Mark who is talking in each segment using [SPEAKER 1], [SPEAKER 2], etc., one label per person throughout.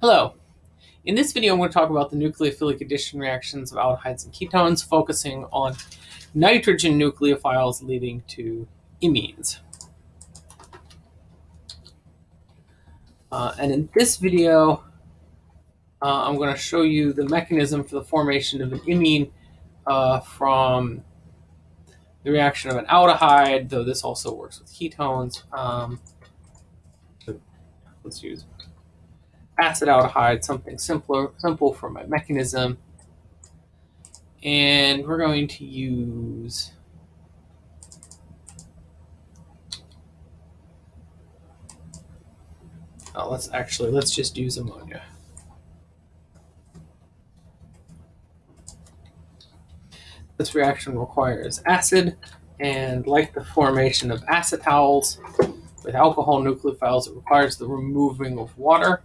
[SPEAKER 1] Hello. In this video, I'm going to talk about the nucleophilic addition reactions of aldehydes and ketones, focusing on nitrogen nucleophiles leading to imines. Uh, and in this video, uh, I'm going to show you the mechanism for the formation of an imine uh, from the reaction of an aldehyde, though this also works with ketones. Um, let's use acetaldehyde, something simpler, simple for my mechanism. And we're going to use oh, let's actually let's just use ammonia. This reaction requires acid, and like the formation of acetals with alcohol nucleophiles, it requires the removing of water.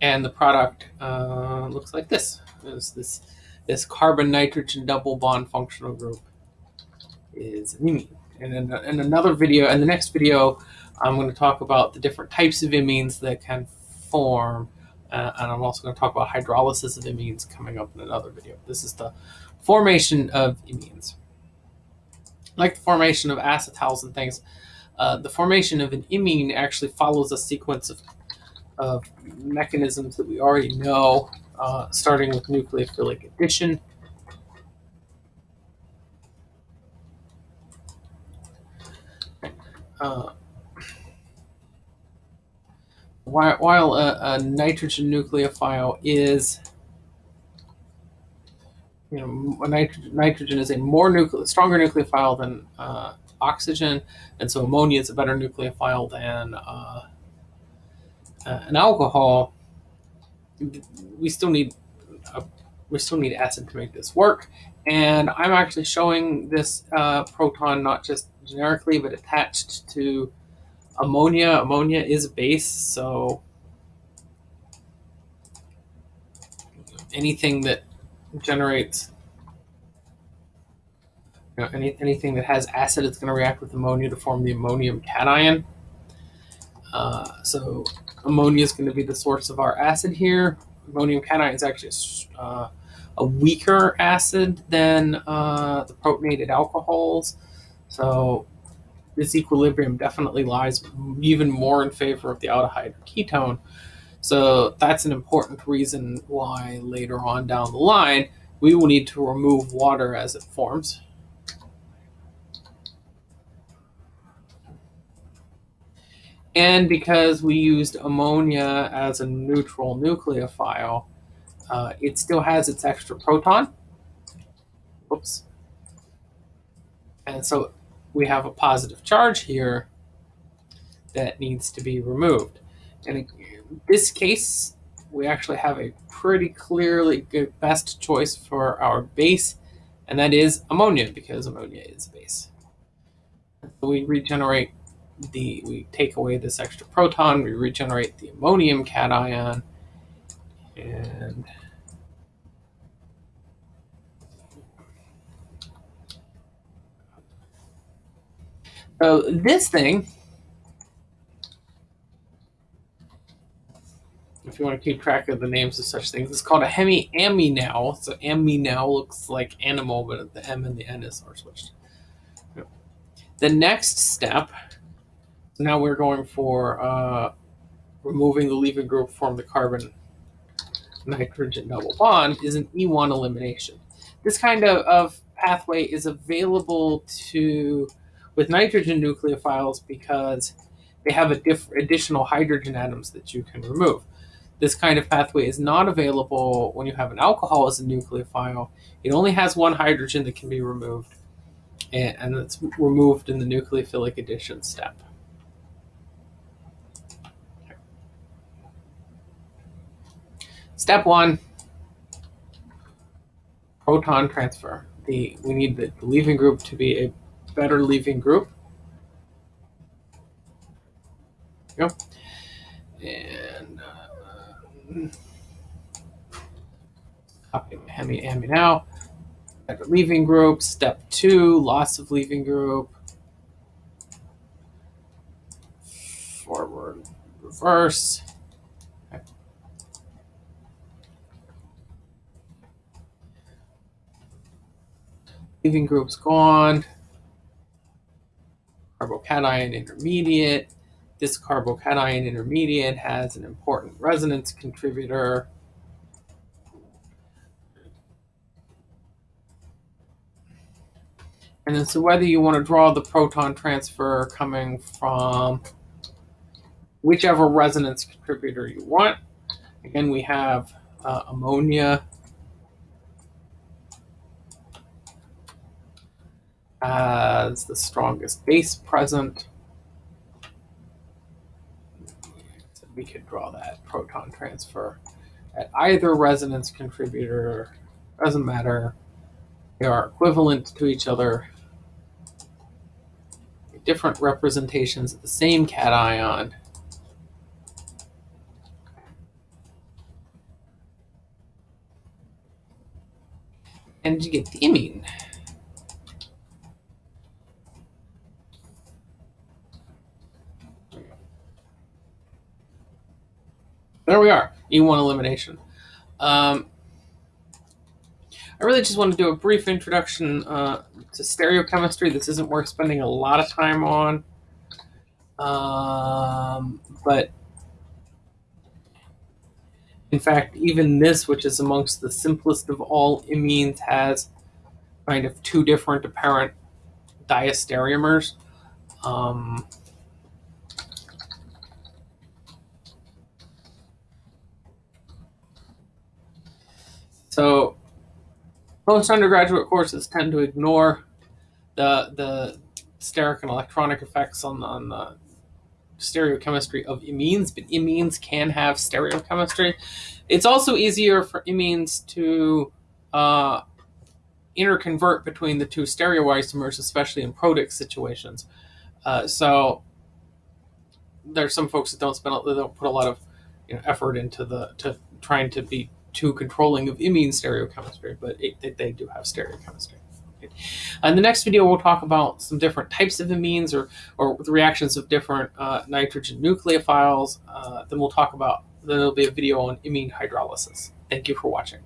[SPEAKER 1] And the product uh, looks like this. Is this this carbon nitrogen double bond functional group is an imine. And in, in another video, in the next video, I'm going to talk about the different types of imines that can form, uh, and I'm also going to talk about hydrolysis of imines coming up in another video. This is the formation of imines. Like the formation of acetals and things, uh, the formation of an imine actually follows a sequence of of mechanisms that we already know, uh, starting with nucleophilic addition. Uh, while, a, a, nitrogen nucleophile is, you know, nitrogen, nitrogen is a more nucle stronger nucleophile than uh, oxygen, and so ammonia is a better nucleophile than uh, uh, an alcohol, we still need a, we still need acid to make this work. And I'm actually showing this uh, proton not just generically, but attached to ammonia. Ammonia is a base, so anything that generates you know, any, anything that has acid is going to react with ammonia to form the ammonium cation. Uh, so ammonia is going to be the source of our acid here. Ammonium cation is actually uh, a weaker acid than uh, the protonated alcohols. So this equilibrium definitely lies even more in favor of the aldehyde or ketone. So that's an important reason why later on down the line, we will need to remove water as it forms. And because we used ammonia as a neutral nucleophile, uh, it still has its extra proton. Oops. And so we have a positive charge here that needs to be removed. And in this case, we actually have a pretty clearly good best choice for our base, and that is ammonia, because ammonia is a base. So we regenerate the we take away this extra proton, we regenerate the ammonium cation, and so this thing, if you want to keep track of the names of such things, it's called a hemiaminal. So aminal looks like animal, but the M and the N is are switched. The next step now we're going for uh, removing the leaving group from the carbon nitrogen double bond is an E1 elimination. This kind of, of pathway is available to with nitrogen nucleophiles because they have additional hydrogen atoms that you can remove. This kind of pathway is not available when you have an alcohol as a nucleophile. It only has one hydrogen that can be removed, and, and it's removed in the nucleophilic addition step. Step one, proton transfer. The We need the leaving group to be a better leaving group. Go. And uh, copy Hemi Hemi now. Better leaving group. Step two, loss of leaving group. forward, reverse. Leaving group's gone. Carbocation intermediate. This carbocation intermediate has an important resonance contributor. And then so whether you want to draw the proton transfer coming from whichever resonance contributor you want. Again, we have uh, ammonia as the strongest base present. So we could draw that proton transfer at either resonance contributor, doesn't matter. They are equivalent to each other. Different representations of the same cation. And you get the imine. There we are, E1 elimination. Um, I really just want to do a brief introduction uh, to stereochemistry. This isn't worth spending a lot of time on. Um, but in fact, even this, which is amongst the simplest of all imines, has kind of two different apparent diastereomers. Um, so most undergraduate courses tend to ignore the the steric and electronic effects on, on the stereochemistry of imines, but imines can have stereochemistry. It's also easier for imines to uh, interconvert between the two stereoisomers, especially in protic situations. Uh, so there's some folks that don't spend they don't put a lot of you know, effort into the to trying to be too controlling of imine stereochemistry, but it, they do have stereochemistry. In the next video, we'll talk about some different types of amines or, or the reactions of different uh, nitrogen nucleophiles. Uh, then we'll talk about, then there'll be a video on imine hydrolysis. Thank you for watching.